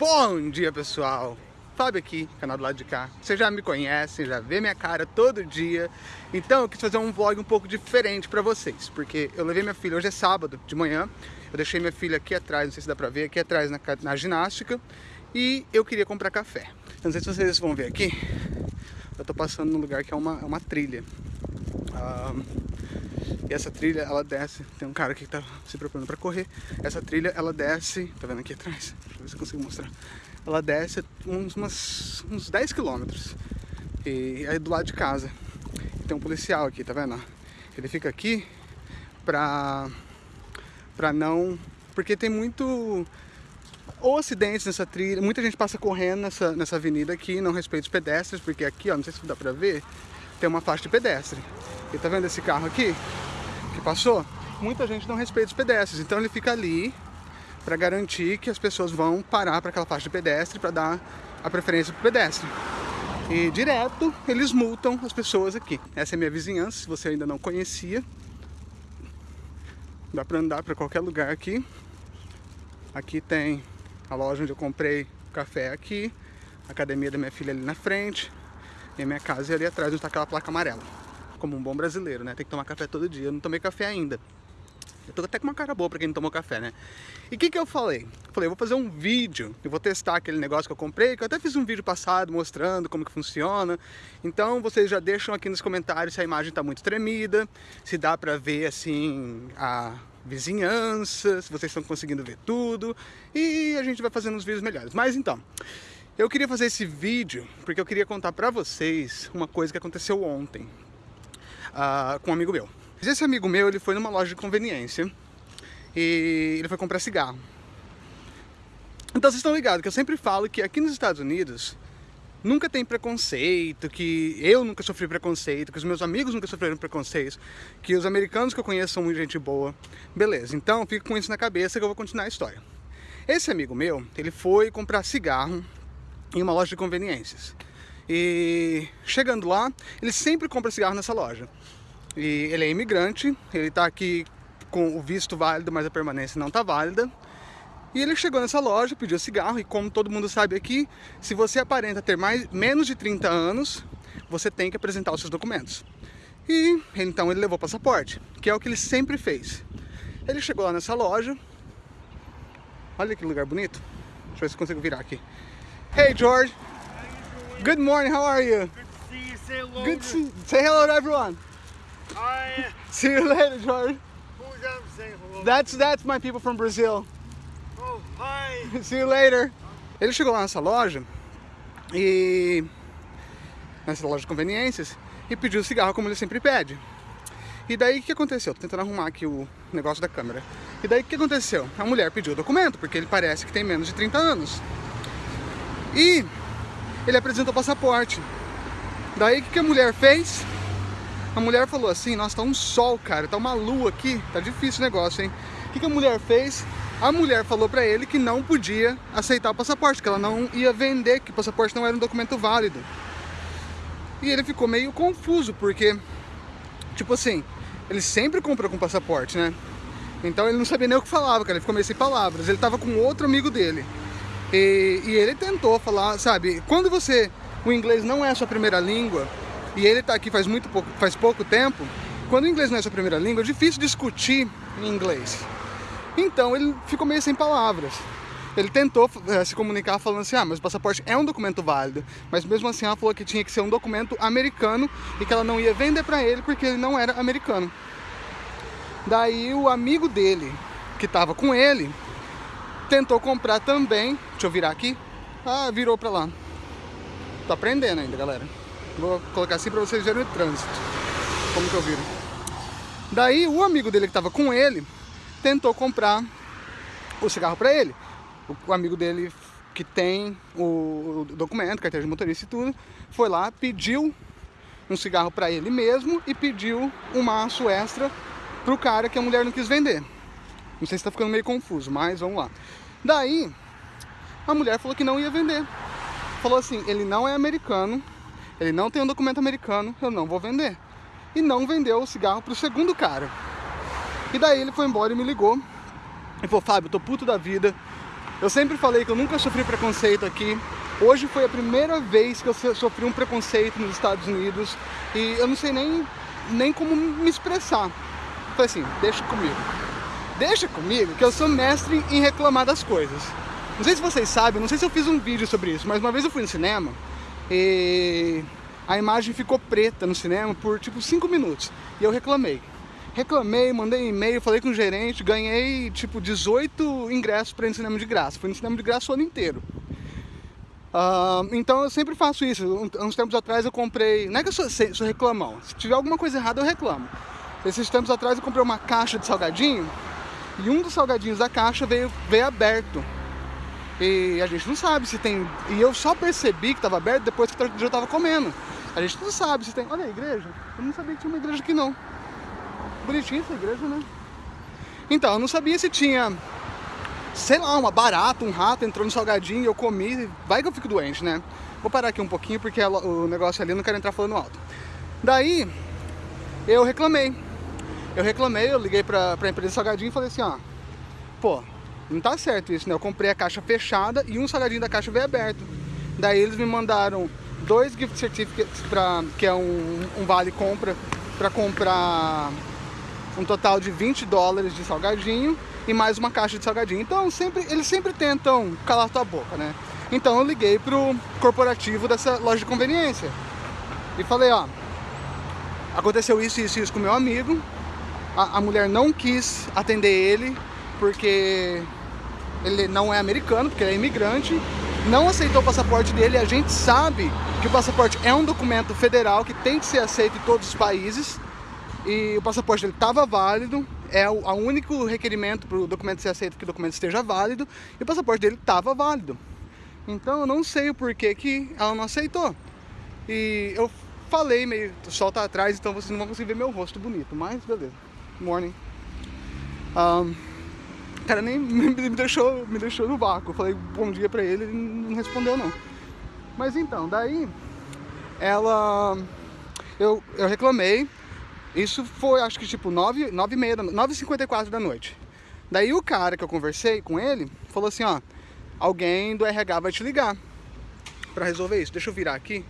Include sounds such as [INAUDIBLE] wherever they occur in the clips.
Bom dia, pessoal! Fábio aqui, canal do lado de cá. Vocês já me conhecem, já vê minha cara todo dia. Então eu quis fazer um vlog um pouco diferente pra vocês. Porque eu levei minha filha, hoje é sábado de manhã. Eu deixei minha filha aqui atrás, não sei se dá pra ver, aqui atrás na, na ginástica. E eu queria comprar café. Não sei se vocês vão ver aqui. Eu tô passando num lugar que é uma, é uma trilha. Ah, e essa trilha, ela desce, tem um cara aqui que tá se preparando para correr. Essa trilha, ela desce, tá vendo aqui atrás? Deixa eu ver se eu consigo mostrar. Ela desce uns, umas, uns 10 quilômetros. E aí do lado de casa. Tem um policial aqui, tá vendo? Ele fica aqui pra, pra não... Porque tem muito ou acidentes nessa trilha, muita gente passa correndo nessa, nessa avenida aqui, não respeita os pedestres, porque aqui, ó, não sei se dá pra ver, tem uma faixa de pedestre. E tá vendo esse carro aqui? que passou, muita gente não respeita os pedestres. Então ele fica ali para garantir que as pessoas vão parar para aquela faixa de pedestre para dar a preferência para pedestre. E direto eles multam as pessoas aqui. Essa é minha vizinhança, se você ainda não conhecia. Dá para andar para qualquer lugar aqui. Aqui tem a loja onde eu comprei café aqui, a academia da minha filha ali na frente, e minha casa ali atrás onde está aquela placa amarela como um bom brasileiro, né? Tem que tomar café todo dia. Eu não tomei café ainda. Eu tô até com uma cara boa pra quem não tomou café, né? E o que que eu falei? Eu falei, eu vou fazer um vídeo, eu vou testar aquele negócio que eu comprei, que eu até fiz um vídeo passado mostrando como que funciona. Então vocês já deixam aqui nos comentários se a imagem tá muito tremida, se dá pra ver, assim, a vizinhança, se vocês estão conseguindo ver tudo. E a gente vai fazendo uns vídeos melhores. Mas então, eu queria fazer esse vídeo porque eu queria contar pra vocês uma coisa que aconteceu ontem uh, com um amigo meu. Esse amigo meu, ele foi numa loja de conveniência e ele foi comprar cigarro. Então vocês estão ligados que eu sempre falo que aqui nos Estados Unidos nunca tem preconceito, que eu nunca sofri preconceito, que os meus amigos nunca sofreram preconceito, que os americanos que eu conheço são muito gente boa. Beleza, então fico com isso na cabeça que eu vou continuar a história. Esse amigo meu, ele foi comprar cigarro em uma loja de conveniências. E chegando lá, ele sempre compra cigarro nessa loja. E ele é imigrante, ele está aqui com o visto válido, mas a permanência não está válida. E ele chegou nessa loja, pediu cigarro, e como todo mundo sabe aqui, se você aparenta ter mais, menos de 30 anos, você tem que apresentar os seus documentos. E então ele levou o passaporte, que é o que ele sempre fez. Ele chegou lá nessa loja, olha que lugar bonito, deixa eu ver se consigo virar aqui. Hey George, Good morning, how are you? Good to see you, say hello. Good to see Say hello to everyone. Hi. [LAUGHS] See you later, George. Who's that saying hello? That's, that's my people from Brazil. Oh, hi. [LAUGHS] See you later. Ele chegou lá nessa loja e... Nessa loja de conveniências e pediu cigarro como ele sempre pede. E daí o que aconteceu? Tô tentando arrumar aqui o negócio da câmera. E daí o que aconteceu? A mulher pediu o documento, porque ele parece que tem menos de 30 anos. E ele apresentou o passaporte. Daí o que, a mulher fez? A mulher falou assim, nossa, tá um sol, cara, tá uma lua aqui, tá difícil o negócio, hein? O que, que a mulher fez? A mulher falou pra ele que não podia aceitar o passaporte, que ela não ia vender, que o passaporte não era um documento válido. E ele ficou meio confuso, porque, tipo assim, ele sempre compra com passaporte, né? Então ele não sabia nem o que falava, cara, ele ficou meio sem palavras. Ele tava com outro amigo dele. E, e, ele tentou falar, sabe, quando você, o inglês não é a sua primeira língua, e ele está aqui faz muito pouco, faz pouco tempo, quando o inglês não é a sua primeira língua, é difícil discutir em inglês. Então ele ficou meio sem palavras. Ele tentou é, se comunicar falando assim, ah, mas o passaporte é um documento válido, mas mesmo assim ela falou que tinha que ser um documento americano e que ela não ia vender para ele porque ele não era americano. Daí o amigo dele, que estava com ele, tentou comprar também. Deixa eu virar aqui. Ah, virou pra lá. Tô aprendendo ainda, galera. Vou colocar assim pra vocês verem o trânsito. Como que eu viro. Daí, o amigo dele que tava com ele, tentou comprar o cigarro pra ele. O, amigo dele que tem o, documento, carteira de motorista e tudo, foi lá, pediu um cigarro pra ele mesmo e pediu um maço extra pro cara que a mulher não quis vender. Não sei se tá ficando meio confuso, mas vamos lá. Daí, a mulher falou que não ia vender. Falou assim, ele não é americano, ele não tem um documento americano, eu não vou vender. E não vendeu o cigarro pro segundo cara. E daí ele foi embora e me ligou. E falou, Fábio, tô puto da vida, Eu sempre falei que eu nunca sofri preconceito aqui. Hoje foi a primeira vez que eu sofri um preconceito nos Estados Unidos e eu não sei nem, nem como me expressar. Falei assim, deixa comigo. Deixa comigo que eu sou mestre em reclamar das coisas. Não sei se vocês sabem, não sei se eu fiz um vídeo sobre isso, mas uma vez eu fui no cinema e a imagem ficou preta no cinema por tipo 5 minutos e eu reclamei. Reclamei, mandei e-mail, falei com o gerente, ganhei tipo 18 ingressos para ir no cinema de graça. Fui no cinema de graça o ano inteiro. Uh, então eu sempre faço isso. Uns tempos atrás eu comprei. Não é que eu sou, sou reclamão. Se tiver alguma coisa errada, eu reclamo. Esses tempos atrás eu comprei uma caixa de salgadinho e um dos salgadinhos da caixa veio, veio aberto. E a gente não sabe se tem. E eu só percebi que estava aberto depois que eu já estava comendo. A gente não sabe se tem. Olha a igreja. Eu não sabia que tinha uma igreja aqui não. Bonitinha essa igreja, né? Então, eu não sabia se tinha, sei lá, uma barata, um rato entrou no salgadinho e eu comi. Vai que eu fico doente, né? Vou parar aqui um pouquinho porque o negócio ali eu não quero entrar falando alto. Daí, eu reclamei. Eu reclamei, eu liguei pra, pra empresa salgadinho e falei assim, ó, pô, não tá certo isso, né? Eu comprei a caixa fechada e um salgadinho da caixa veio aberto. Daí eles me mandaram dois gift certificates, pra, que é um, um vale compra, para comprar um total de 20 dólares de salgadinho e mais uma caixa de salgadinho. Então sempre, eles sempre tentam calar tua boca, né? Então eu liguei pro corporativo dessa loja de conveniência e falei, ó, aconteceu isso, isso, isso com meu amigo, a, a mulher não quis atender ele porque ele não é americano, porque ele é imigrante, não aceitou o passaporte dele, a gente sabe que o passaporte é um documento federal que tem que ser aceito em todos os países, e o passaporte dele estava válido, é o único requerimento para o documento ser aceito que o documento esteja válido, e o passaporte dele estava válido. Então eu não sei o porquê que ela não aceitou. E eu falei meio, o sol tá atrás, então vocês não vão conseguir ver meu rosto bonito, mas beleza. Morning. Um, cara nem [LAUGHS] me deixou, me deixou no vácuo. Falei bom dia pra ele, ele não respondeu não. Mas então, daí ela eu, eu reclamei, isso foi, acho que tipo 9, 9 e meia, 9 e 54 da noite. Daí o cara que eu conversei com ele, falou assim, ó, alguém do RH vai te ligar pra resolver isso. Deixa eu virar aqui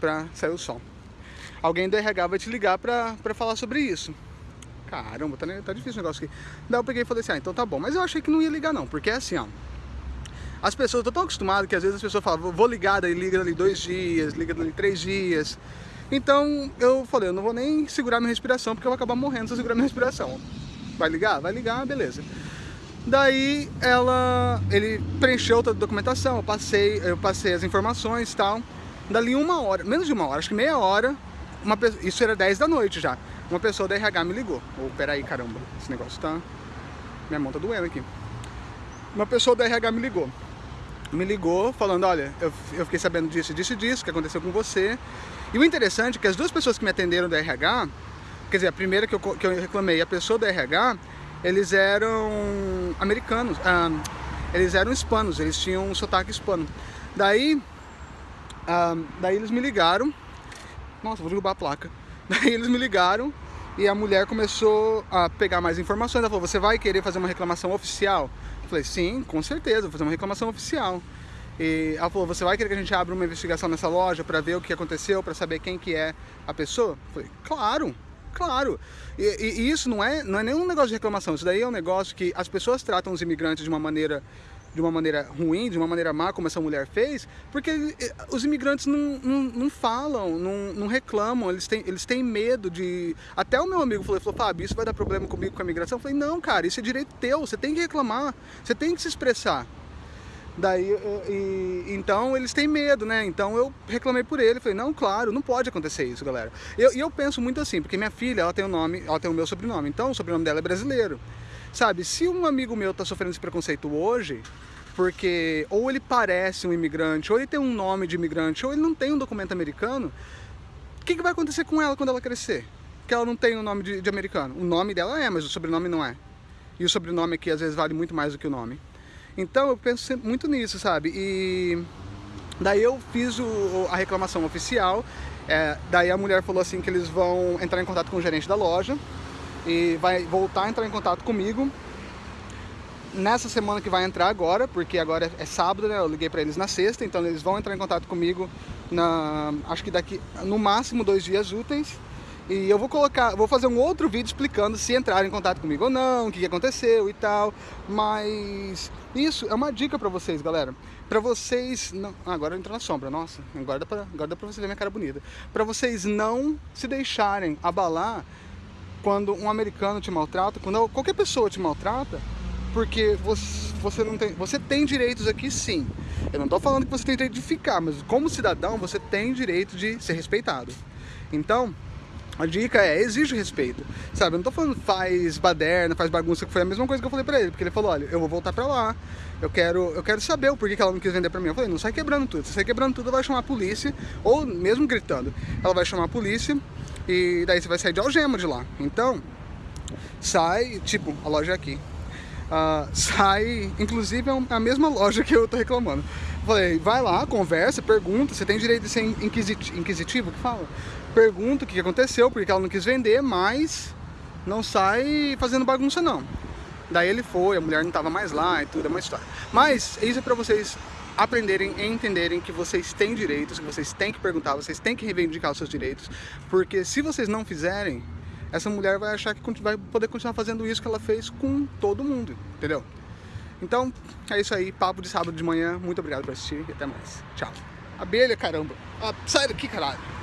pra sair o som. Alguém do RH vai te ligar pra, pra falar sobre isso. Caramba, tá, tá difícil o negócio aqui. Daí eu peguei e falei assim, ah, então tá bom. Mas eu achei que não ia ligar não, porque é assim, ó. As pessoas, eu tô tão acostumado que às vezes as pessoas falam, vou ligar, daí liga ali dois dias, liga ali três dias. Então eu falei, eu não vou nem segurar minha respiração porque eu vou acabar morrendo se eu segurar minha respiração. Vai ligar? Vai ligar, beleza. Daí ela, ele preencheu toda a documentação, eu passei, eu passei as informações e tal. Dali uma hora, menos de uma hora, acho que meia hora, uma, isso era 10 da noite já, uma pessoa da RH me ligou. Ou, oh, peraí, caramba, esse negócio tá... Minha mão tá doendo aqui. Uma pessoa da RH me ligou me ligou falando, olha, eu, eu fiquei sabendo disso, disso e disso, que aconteceu com você. E o interessante é que as duas pessoas que me atenderam do RH, quer dizer, a primeira que eu, que eu reclamei, a pessoa do RH, eles eram americanos, ah, eles eram hispanos, eles tinham um sotaque hispano. Daí, ah, daí eles me ligaram, nossa, vou derrubar a placa. Daí eles me ligaram e a mulher começou a pegar mais informações, ela falou, você vai querer fazer uma reclamação oficial? Falei, sim, com certeza, vou fazer uma reclamação oficial. E ela falou, você vai querer que a gente abra uma investigação nessa loja para ver o que aconteceu, para saber quem que é a pessoa? Falei, claro, claro. E, e, e, isso não é, não é nenhum negócio de reclamação, isso daí é um negócio que as pessoas tratam os imigrantes de uma maneira de uma maneira ruim, de uma maneira má, como essa mulher fez, porque eh, os imigrantes não, não, não falam, não, não, reclamam, eles têm, eles têm medo de... Até o meu amigo falou, falou, Fábio, isso vai dar problema comigo com a imigração? Eu falei, não, cara, isso é direito teu, você tem que reclamar, você tem que se expressar. Daí, e, então eles têm medo, né? Então eu reclamei por ele, falei, não, claro, não pode acontecer isso, galera. E eu, eu penso muito assim, porque minha filha, ela tem o nome, ela tem o meu sobrenome, então o sobrenome dela é brasileiro. Sabe, se um amigo meu tá sofrendo esse preconceito hoje, porque ou ele parece um imigrante, ou ele tem um nome de imigrante, ou ele não tem um documento americano, o que, que vai acontecer com ela quando ela crescer? Que ela não tem um nome de, de americano. O nome dela é, mas o sobrenome não é. E o sobrenome aqui às vezes vale muito mais do que o nome. Então eu penso muito nisso, sabe? E daí eu fiz o, a reclamação oficial, é, daí a mulher falou assim que eles vão entrar em contato com o gerente da loja, e vai voltar a entrar em contato comigo nessa semana que vai entrar agora, porque agora é sábado, né? Eu liguei para eles na sexta, então eles vão entrar em contato comigo na, acho que daqui no máximo dois dias úteis. E eu vou colocar, vou fazer um outro vídeo explicando se entraram em contato comigo ou não, o que aconteceu e tal. Mas isso é uma dica pra vocês, galera. Pra vocês não... Ah, agora entrou na sombra, nossa. Agora dá, pra, agora dá pra você ver minha cara bonita. Pra vocês não se deixarem abalar quando um americano te maltrata, quando qualquer pessoa te maltrata, porque você, você não tem... Você tem direitos aqui sim. Eu não tô falando que você tem direito de ficar, mas como cidadão você tem direito de ser respeitado. Então, a dica é, exige respeito, sabe? Eu não tô falando faz baderna, faz bagunça, que foi a mesma coisa que eu falei pra ele, porque ele falou, olha, eu vou voltar pra lá, eu quero, eu quero saber o porquê que ela não quis vender pra mim. Eu falei, não sai quebrando tudo, se sai quebrando tudo, vai chamar a polícia, ou mesmo gritando, ela vai chamar a polícia, e daí você vai sair de algema de lá. Então, sai, tipo, a loja é aqui, uh, sai, inclusive é a mesma loja que eu tô reclamando. Falei, vai lá, conversa, pergunta, você tem direito de ser inquisitivo, que fala? pergunta o que aconteceu, porque ela não quis vender, mas não sai fazendo bagunça não. Daí ele foi, a mulher não estava mais lá e tudo, é uma história. Mas isso é para vocês aprenderem e entenderem que vocês têm direitos, que vocês têm que perguntar, vocês têm que reivindicar os seus direitos, porque se vocês não fizerem, essa mulher vai achar que vai poder continuar fazendo isso que ela fez com todo mundo, entendeu? Então, é isso aí, papo de sábado de manhã, muito obrigado por assistir e até mais. Tchau. Abelha, caramba. Ah, sai daqui, caralho.